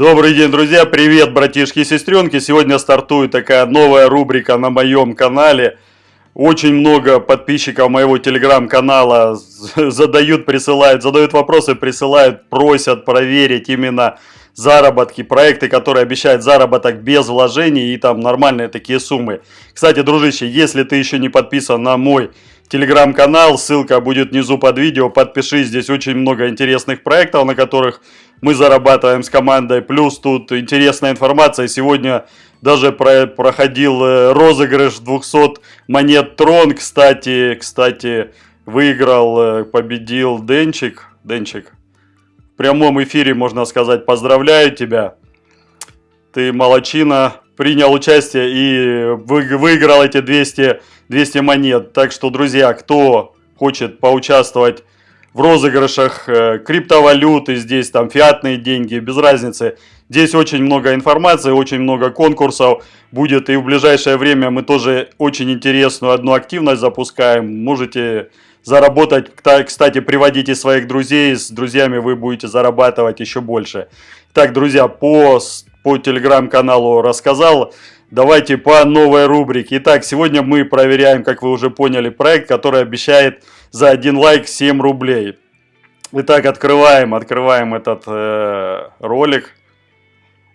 Добрый день, друзья! Привет, братишки и сестренки! Сегодня стартует такая новая рубрика на моем канале. Очень много подписчиков моего телеграм-канала задают, присылают, задают вопросы, присылают, просят проверить именно заработки, проекты, которые обещают заработок без вложений и там нормальные такие суммы. Кстати, дружище, если ты еще не подписан на мой телеграм-канал, ссылка будет внизу под видео, подпишись, здесь очень много интересных проектов, на которых мы зарабатываем с командой, плюс тут интересная информация, сегодня даже про проходил э, розыгрыш 200 монет Трон, кстати, кстати, выиграл, э, победил Денчик, Денчик, в прямом эфире, можно сказать, поздравляю тебя, ты молочина, принял участие и выиграл эти 200, 200 монет. Так что, друзья, кто хочет поучаствовать в розыгрышах э, криптовалюты, здесь там фиатные деньги, без разницы. Здесь очень много информации, очень много конкурсов будет. И в ближайшее время мы тоже очень интересную одну активность запускаем. Можете заработать, кстати, приводите своих друзей, с друзьями вы будете зарабатывать еще больше. Так, друзья, по по телеграм-каналу рассказал. Давайте по новой рубрике. Итак, сегодня мы проверяем, как вы уже поняли, проект, который обещает за один лайк 7 рублей. Итак, открываем, открываем этот э, ролик.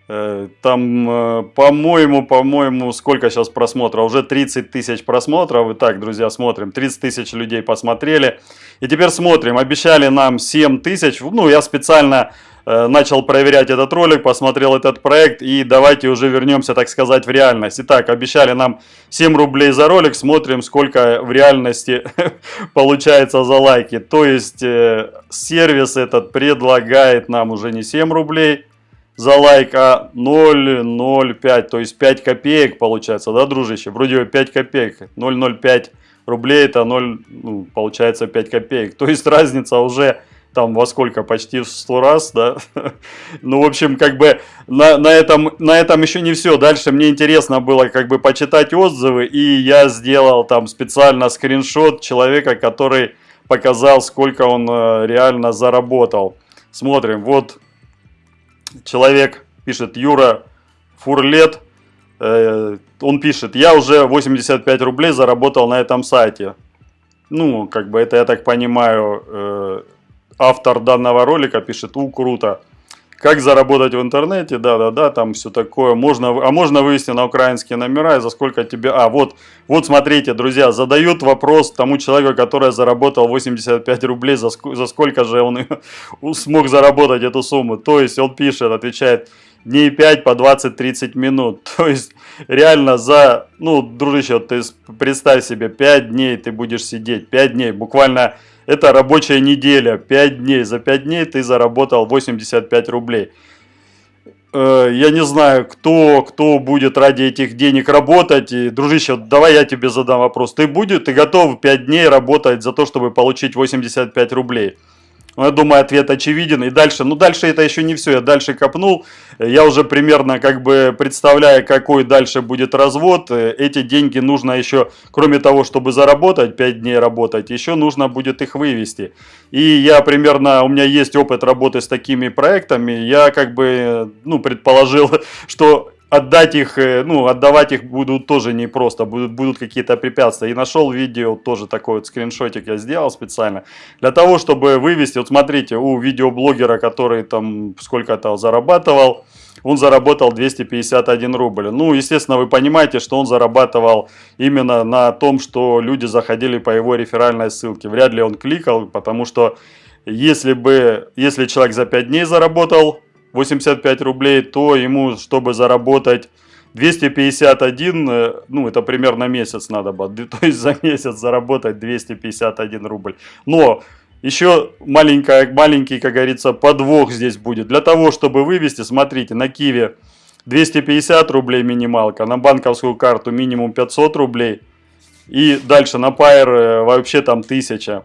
Э, там, э, по-моему, по-моему, сколько сейчас просмотров? Уже 30 тысяч просмотров. Итак, друзья, смотрим. 30 тысяч людей посмотрели. И теперь смотрим. Обещали нам 7 тысяч. Ну, я специально начал проверять этот ролик, посмотрел этот проект и давайте уже вернемся, так сказать, в реальность. Итак, обещали нам 7 рублей за ролик, смотрим, сколько в реальности получается за лайки. То есть э, сервис этот предлагает нам уже не 7 рублей за лайк, а 0,05, то есть 5 копеек получается, да, дружище? Вроде 5 копеек, 0,05 рублей это 0, ну, получается 5 копеек. То есть разница уже там во сколько, почти в 100 раз, да. ну, в общем, как бы на, на, этом, на этом еще не все. Дальше мне интересно было как бы почитать отзывы, и я сделал там специально скриншот человека, который показал, сколько он э, реально заработал. Смотрим, вот человек пишет, Юра Фурлет, э, он пишет, я уже 85 рублей заработал на этом сайте. Ну, как бы это, я так понимаю, э, автор данного ролика пишет, у, круто. Как заработать в интернете, да-да-да, там все такое. Можно, а можно вывести на украинские номера и за сколько тебе... А, вот, вот смотрите, друзья, задают вопрос тому человеку, который заработал 85 рублей, за, за сколько же он смог заработать эту сумму. То есть он пишет, отвечает, дней 5 по 20-30 минут. То есть реально за, ну, дружище, ты представь себе, 5 дней ты будешь сидеть, 5 дней, буквально это рабочая неделя, 5 дней. За 5 дней ты заработал 85 рублей. Э, я не знаю, кто, кто будет ради этих денег работать. И, дружище, давай я тебе задам вопрос. Ты, будет, ты готов 5 дней работать за то, чтобы получить 85 рублей? Ну, я думаю, ответ очевиден. И дальше, ну дальше это еще не все. Я дальше копнул. Я уже примерно как бы представляю, какой дальше будет развод. Эти деньги нужно еще, кроме того, чтобы заработать, 5 дней работать, еще нужно будет их вывести. И я примерно, у меня есть опыт работы с такими проектами. Я как бы, ну, предположил, что отдать их, э, ну, отдавать их будут тоже непросто, будут, будут какие-то препятствия. И нашел видео, тоже такой вот скриншотик я сделал специально, для того, чтобы вывести, вот смотрите, у видеоблогера, который там сколько-то зарабатывал, он заработал 251 рубль. Ну, естественно, вы понимаете, что он зарабатывал именно на том, что люди заходили по его реферальной ссылке. Вряд ли он кликал, потому что если бы, если человек за 5 дней заработал 85 рублей, то ему, чтобы заработать 251, э, ну это примерно месяц надо было, то есть за месяц заработать 251 рубль. Но еще маленькая, маленький, как говорится, подвох здесь будет. Для того, чтобы вывести, смотрите, на Киеве 250 рублей минималка, на банковскую карту минимум 500 рублей. И дальше на Pair э, вообще там 1000.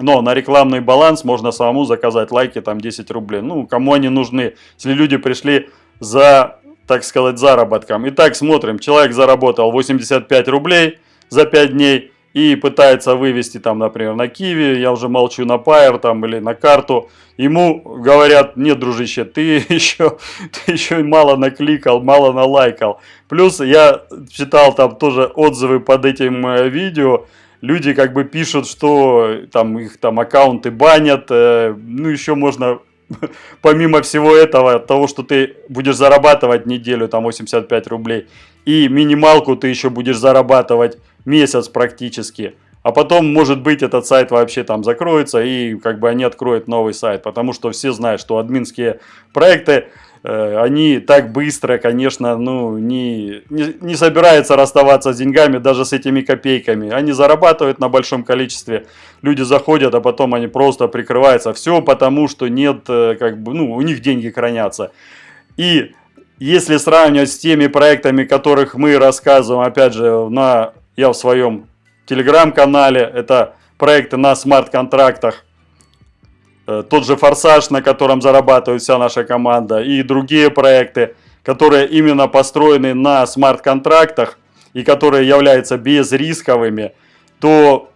Но на рекламный баланс можно самому заказать лайки, там 10 рублей. Ну, кому они нужны, если люди пришли за, так сказать, заработком. Итак, смотрим, человек заработал 85 рублей за 5 дней. и пытается вывести там, например, на Киви, я уже молчу на Пайер там или на карту, ему говорят, нет, дружище, ты еще, ты еще мало накликал, мало налайкал. Плюс я читал там тоже отзывы под этим э, видео, люди как бы пишут, что там их там аккаунты банят, э, ну еще можно помимо всего этого, того, что ты будешь зарабатывать неделю там 85 рублей, и минималку ты еще будешь зарабатывать месяц практически. А потом, может быть, этот сайт вообще там закроется, и как бы они откроют новый сайт. Потому что все знают, что админские проекты, они так быстро, конечно, ну, не, не, не собираются расставаться с деньгами, даже с этими копейками. Они зарабатывают на большом количестве, люди заходят, а потом они просто прикрываются. Все потому, что нет, э, как бы, ну, у них деньги хранятся. И если сравнивать с теми проектами, которых мы рассказываем, опять же, на, я в своем телеграм-канале, это проекты на смарт-контрактах, э, тот же «Форсаж», на котором зарабатывает вся наша команда, и другие проекты, которые именно построены на смарт-контрактах и которые являются безрисковыми, то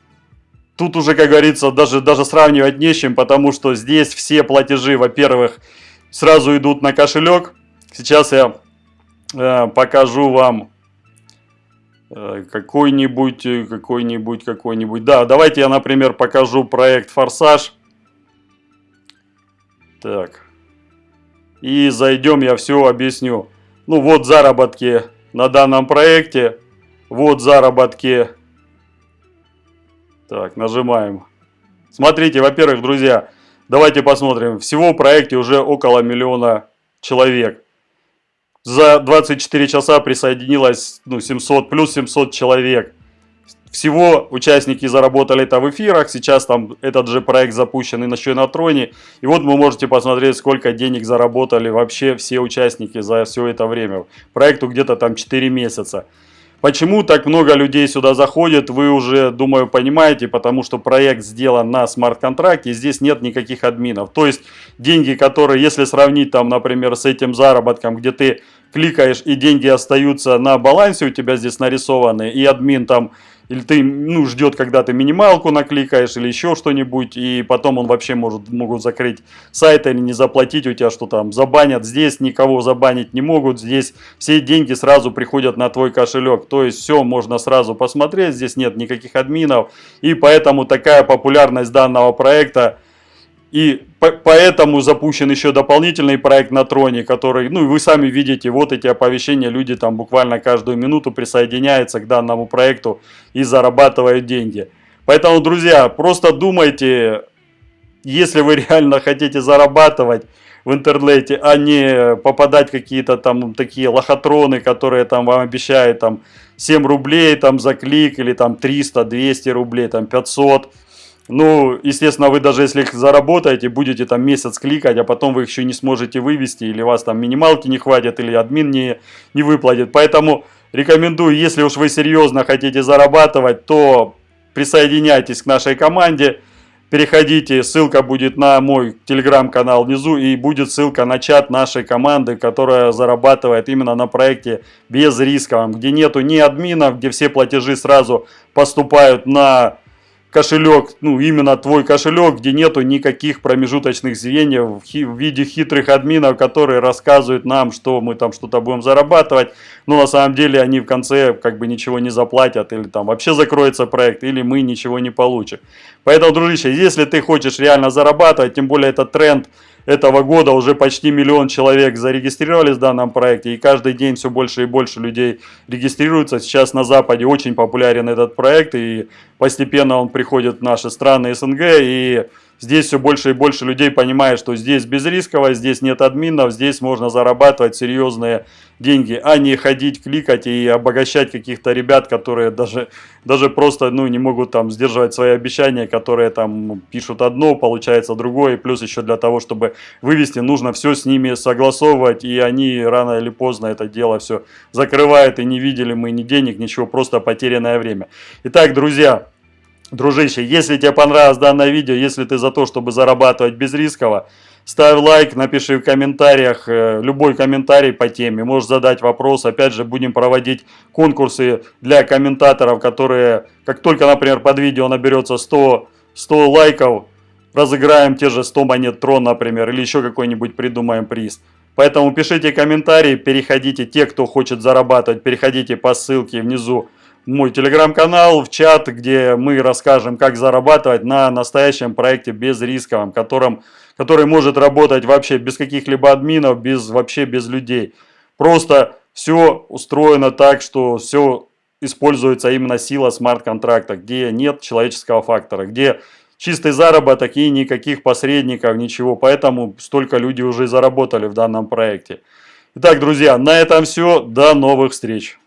тут уже, как говорится, даже, даже сравнивать не с чем, потому что здесь все платежи, во-первых, сразу идут на кошелек, Сейчас я э, покажу вам э, какой-нибудь, э, какой-нибудь, какой-нибудь. Да, давайте я, например, покажу проект «Форсаж». Так. И зайдем, я все объясню. Ну, вот заработки на данном проекте. Вот заработки. Так, нажимаем. Смотрите, во-первых, друзья, давайте посмотрим. Всего в проекте уже около миллиона человек. За 24 часа присоединилось ну, 700, плюс 700 человек. Всего участники заработали это в эфирах, сейчас там этот же проект запущен и на Щенотроне. И вот вы можете посмотреть, сколько денег заработали вообще все участники за все это время. Проекту где-то там 4 месяца. Почему так много людей сюда заходит, вы уже, думаю, понимаете, потому что проект сделан на смарт-контракте, здесь нет никаких админов. То есть деньги, которые, если сравнить там, например, с этим заработком, где ты кликаешь и деньги остаются на балансе у тебя здесь нарисованы, и админ там или ты ну, ждет, когда ты минималку накликаешь или еще что-нибудь, и потом он вообще может, могут закрыть сайт или не заплатить у тебя, что там забанят. Здесь никого забанить не могут, здесь все деньги сразу приходят на твой кошелек. То есть все можно сразу посмотреть, здесь нет никаких админов, и поэтому такая популярность данного проекта и поэтому запущен еще дополнительный проект на Троне, который, ну, вы сами видите, вот эти оповещения, люди там буквально каждую минуту присоединяются к данному проекту и зарабатывают деньги. Поэтому, друзья, просто думайте, если вы реально хотите зарабатывать в интернете, а не попадать какие-то там такие лохотроны, которые там вам обещают там 7 рублей там за клик или там 300, 200 рублей, там 500 ну, естественно, вы даже если их заработаете, будете там месяц кликать, а потом вы их еще не сможете вывести, или вас там минималки не хватит, или админ не, не выплатит. Поэтому рекомендую, если уж вы серьезно хотите зарабатывать, то присоединяйтесь к нашей команде. Переходите, ссылка будет на мой телеграм-канал внизу и будет ссылка на чат нашей команды, которая зарабатывает именно на проекте без рисковом, где нету ни админов, где все платежи сразу поступают на кошелек, ну именно твой кошелек, где нету никаких промежуточных звеньев в виде хитрых админов, которые рассказывают нам, что мы там что-то будем зарабатывать, но на самом деле они в конце как бы ничего не заплатят, или там вообще закроется проект, или мы ничего не получим. Поэтому, дружище, если ты хочешь реально зарабатывать, тем более это тренд, этого года уже почти миллион человек зарегистрировались в данном проекте, и каждый день все больше и больше людей регистрируются. Сейчас на Западе очень популярен этот проект, и постепенно он приходит в наши страны СНГ, и Здесь все больше и больше людей понимает, что здесь безрисково, здесь нет админов, здесь можно зарабатывать серьезные деньги, а не ходить, кликать и обогащать каких-то ребят, которые даже, даже просто ну, не могут там сдерживать свои обещания, которые там пишут одно, получается другое, плюс еще для того, чтобы вывести, нужно все с ними согласовывать, и они рано или поздно это дело все закрывают, и не видели мы ни денег, ничего, просто потерянное время. Итак, друзья, Дружище, если тебе понравилось данное видео, если ты за то, чтобы зарабатывать безрисково, ставь лайк, напиши в комментариях, э, любой комментарий по теме, можешь задать вопрос. Опять же, будем проводить конкурсы для комментаторов, которые, как только, например, под видео наберется 100, 100 лайков, разыграем те же 100 монет трон, например, или еще какой-нибудь придумаем приз. Поэтому пишите комментарии, переходите, те, кто хочет зарабатывать, переходите по ссылке внизу мой телеграм-канал, в чат, где мы расскажем, как зарабатывать на настоящем проекте безрисковом, которым, который может работать вообще без каких-либо админов, без, вообще без людей. Просто все устроено так, что все используется именно сила смарт-контракта, где нет человеческого фактора, где чистый заработок и никаких посредников, ничего. Поэтому столько людей уже заработали в данном проекте. Итак, друзья, на этом все. До новых встреч.